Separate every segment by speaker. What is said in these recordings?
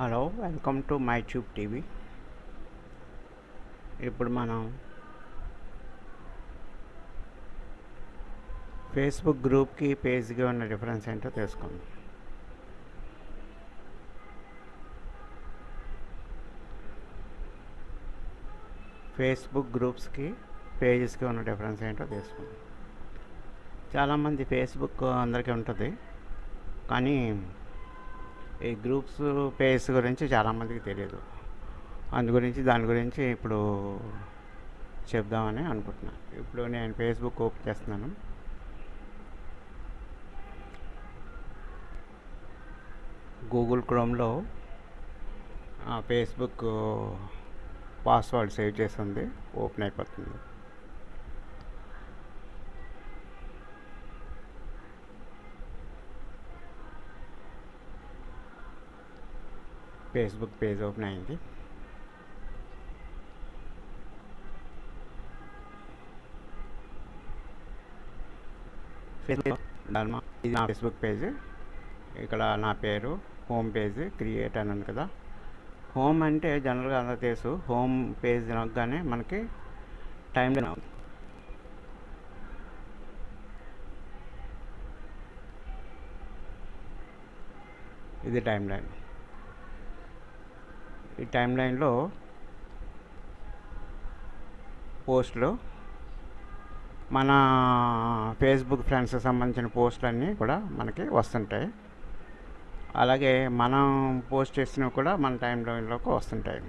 Speaker 1: Hello welcome to my tube TV. ఇప్పుడు మనం Facebook గ్రూప్కి పేజ్కి ఉన్న డిఫరెన్స్ ఏంటో తెలుసుకుందాం. ఫేస్బుక్ గ్రూప్స్కి పేజెస్కి ఉన్న డిఫరెన్స్ ఏంటో తెలుసుకుందాం. చాలామంది ఫేస్బుక్ అందరికీ ఉంటుంది కానీ ఈ గ్రూప్స్ పేస్ గురించి చాలామందికి తెలియదు. అందు గురించి దాని గురించి ఇప్పుడు చెప్దామని అనుకుంటున్నాను ఇప్పుడు నేను ఫేస్బుక్ ఓపెన్ చేస్తున్నాను. గూగుల్ క్రోమ్లో ఫేస్బుక్ పాస్వర్డ్ సేవ్ చేసింది ఓపెన్ అయిపోతుంది. ఫేస్బుక్ పేజ్ ఓపెన్ అయింది ఫేస్బుక్ ధర్మ ఇది నా ఫేస్బుక్ పేజ్ ఇక్కడ నా పేరు హోమ్ పేజ్ క్రియేట్ అని ఉంది కదా హోమ్ అంటే జనరల్గా అందరూ తెలుసు హోమ్ పేజ్ నొక్కగానే మనకి టైం లైన్ ఇది టైం లైన్ ఈ టైం లైన్లో పోస్టులు మన ఫేస్బుక్ ఫ్రెండ్స్కి సంబంధించిన పోస్టులన్నీ కూడా మనకి వస్తుంటాయి. అలాగే మనం పోస్ట్ చేసినవి కూడా మన టైం లైన్లోకి వస్తుంటాయి.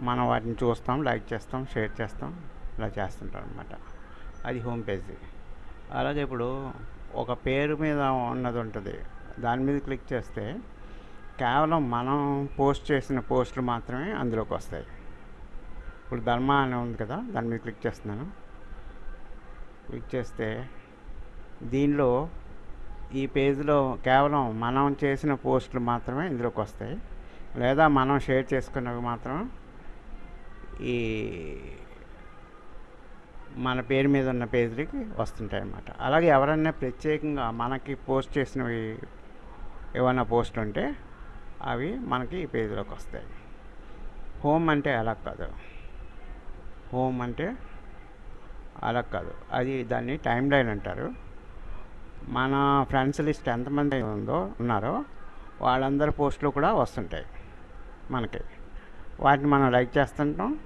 Speaker 1: మనం వాటిని చూస్తాం లైక్ చేస్తాం షేర్ చేస్తాం ఇలా చేస్తుంటాం అనమాట అది హోమ్ పేజీ. అలాగే ఇప్పుడు ఒక పేరు మీద ఉన్నది ఉంటుంది. దాని మీద క్లిక్ చేస్తే కేవలం మనం పోస్ట్ చేసిన పోస్టులు మాత్రమే అందులోకి వస్తాయి. ఇప్పుడు ధర్మ అని ఉంది కదా దాని మీద క్లిక్ చేస్తున్నాను. క్లిక్ చేస్తే దీనిలో ఈ పేజ్లో కేవలం మనం చేసిన పోస్టులు మాత్రమే ఇందులోకి వస్తాయి. లేదా మనం షేర్ చేసుకున్నవి మాత్రం ఈ మన పేరు మీద ఉన్న పేజీలకి వస్తుంటాయి అన్నమాట. అలాగే ఎవరైనా ప్రత్యేకంగా మనకి పోస్ట్ చేసినవి ఏమైనా పోస్ట్ ఉంటే అవి మనకి ఈ పేజీలోకి వస్తాయి. హోమ్ అంటే అలా కాదు. హోమ్ అంటే అలా కాదు. అది దాన్ని టైం లైన్ అంటారు. మన ఫ్రెండ్స్ లిస్ట్ ఎంతమంది ఉందో ఉన్నారో వాళ్ళందరి పోస్టులు కూడా వస్తుంటాయి మనకి. వాటిని మనం లైక్ చేస్తుంటాం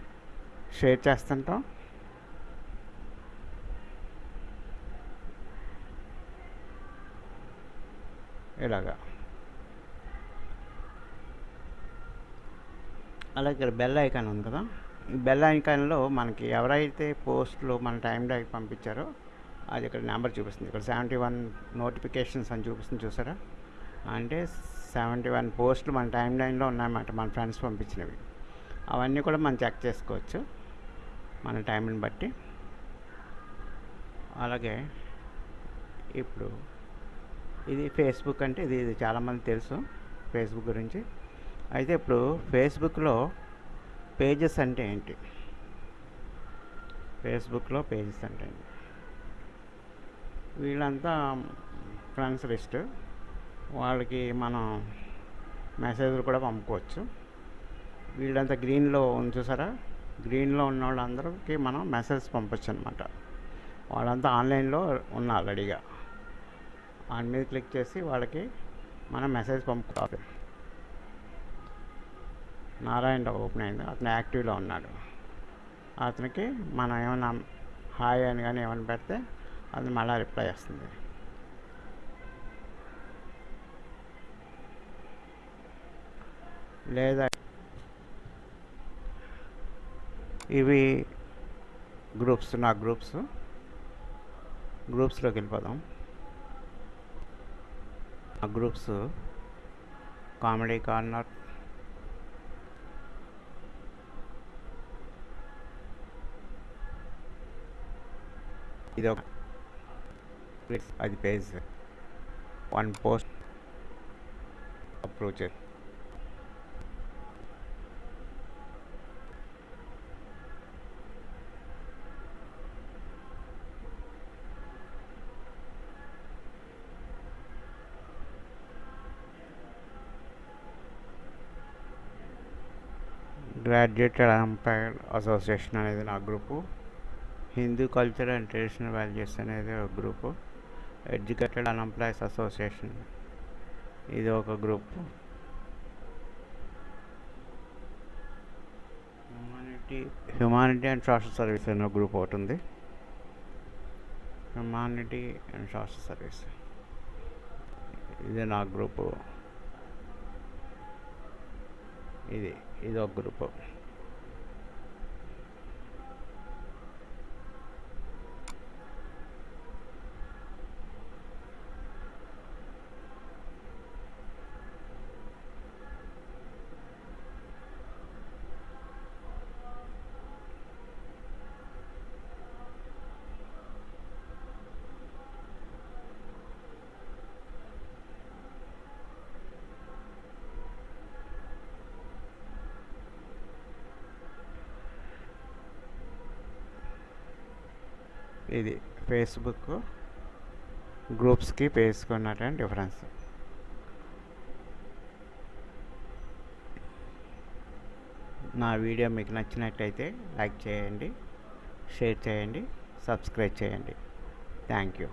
Speaker 1: షేర్ చేస్తుంటాం. ఇలాగా. అలాగే ఇక్కడ బెల్ ఐకాన్ ఉంది కదా. ఈ బెల్ ఐకాన్లో మనకి ఎవరైతే పోస్టులు మన టైం డైకి పంపించారో అది ఇక్కడ నెంబర్ చూపిస్తుంది. ఇక్కడ సెవెంటీ వన్ నోటిఫికేషన్స్ అని చూపిస్తుంది చూసారా? అంటే సెవెంటీ వన్ పోస్టులు మన టైం లైన్లో ఉన్నాయన్నమాట మన ఫ్రెండ్స్ పంపించినవి. అవన్నీ కూడా మనం చెక్ చేసుకోవచ్చు మన టైంని బట్టి. అలాగే ఇప్పుడు ఇది ఫేస్బుక్ అంటే ఇది చాలామంది తెలుసు ఫేస్బుక్ గురించి. అయితే ఇప్పుడు ఫేస్బుక్లో పేజెస్ అంటే ఏంటి? ఫేస్బుక్లో పేజెస్ అంటే ఏంటి? వీళ్ళంతా ఫ్రెండ్స్ లిస్ట్. వాళ్ళకి మనం మెసేజ్లు కూడా పంపుకోవచ్చు. వీళ్ళంతా గ్రీన్లో ఉంది చూసారా? గ్రీన్లో ఉన్న వాళ్ళందరికీ మనం మెసేజ్ పంపొచ్చు అనమాట వాళ్ళంతా ఆన్లైన్లో ఉన్న రెడీగా. దాని మీద క్లిక్ చేసి వాళ్ళకి మనం మెసేజ్ పంపుతాం నారాయణ ఓపెన్ అయింది. అతను యాక్టివ్లో ఉన్నాడు. అతనికి మనం ఏమైనా హాయ్ అని కానీ ఏమైనా పెడితే అది మళ్ళీ రిప్లై వస్తుంది. లేదా ఇవి గ్రూప్స్ నా గ్రూప్స్. గ్రూప్స్లోకి వెళ్ళిపోదాం. ఆ గ్రూప్స్ కామెడీ కార్నర్ ఇది ఒక అది page one post approach graduated umpire association అనేది నా group Hindu culture and traditional values అనేది ఒక గ్రూపు. Educated unemployees association. ఇది ఒక group. Humanity humanity and social service అనే గ్రూప్ ఒకటి ఉంది. Humanity and social service. ఇది నా గ్రూపు. ఇది ఇది ఒక గ్రూపు. ఇది ఫేస్బుక్ గ్రూప్స్కి పేసుకున్నటువంటి డిఫరెన్స్. నా వీడియో మీకు నచ్చినట్టయితే లైక్ చేయండి షేర్ చేయండి సబ్స్క్రైబ్ చేయండి. Thank you.